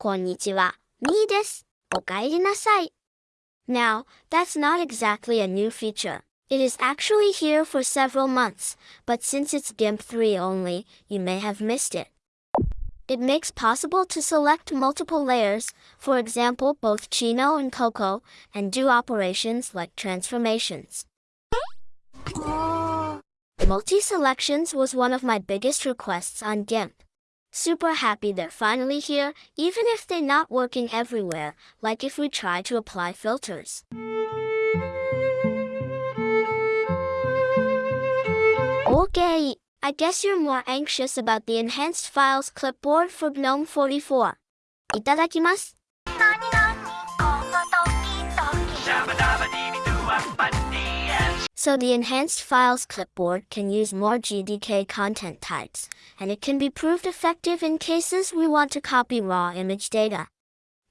こんにちは。みーです。おかえりなさい。Now, that's not exactly a new feature. It is actually here for several months, but since it's GIMP 3 only, you may have missed it. It makes possible to select multiple layers, for example both Chino and Coco, and do operations like transformations. Multi-selections was one of my biggest requests on GIMP. Super happy they're finally here, even if they're not working everywhere, like if we try to apply filters. Okay, I guess you're more anxious about the enhanced files clipboard for GNOME 44. い So the enhanced files clipboard can use more GDK content types, and it can be proved effective in cases we want to copy raw image data.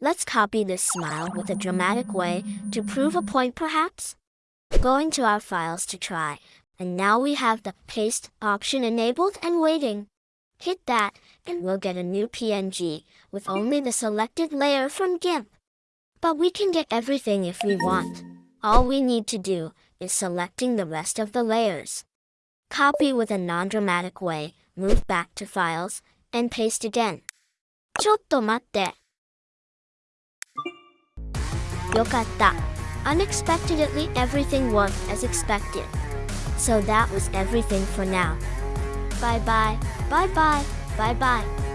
Let's copy this smile with a dramatic way to prove a point perhaps? Going to our files to try, and now we have the paste option enabled and waiting. Hit that, and we'll get a new PNG, with only the selected layer from GIMP. But we can get everything if we want. All we need to do is selecting the rest of the layers. Copy with a non-dramatic way, move back to Files, and paste again. ちょっと待って。よかった。Unexpectedly everything worked as expected. So that was everything for now. Bye bye, bye bye, bye bye.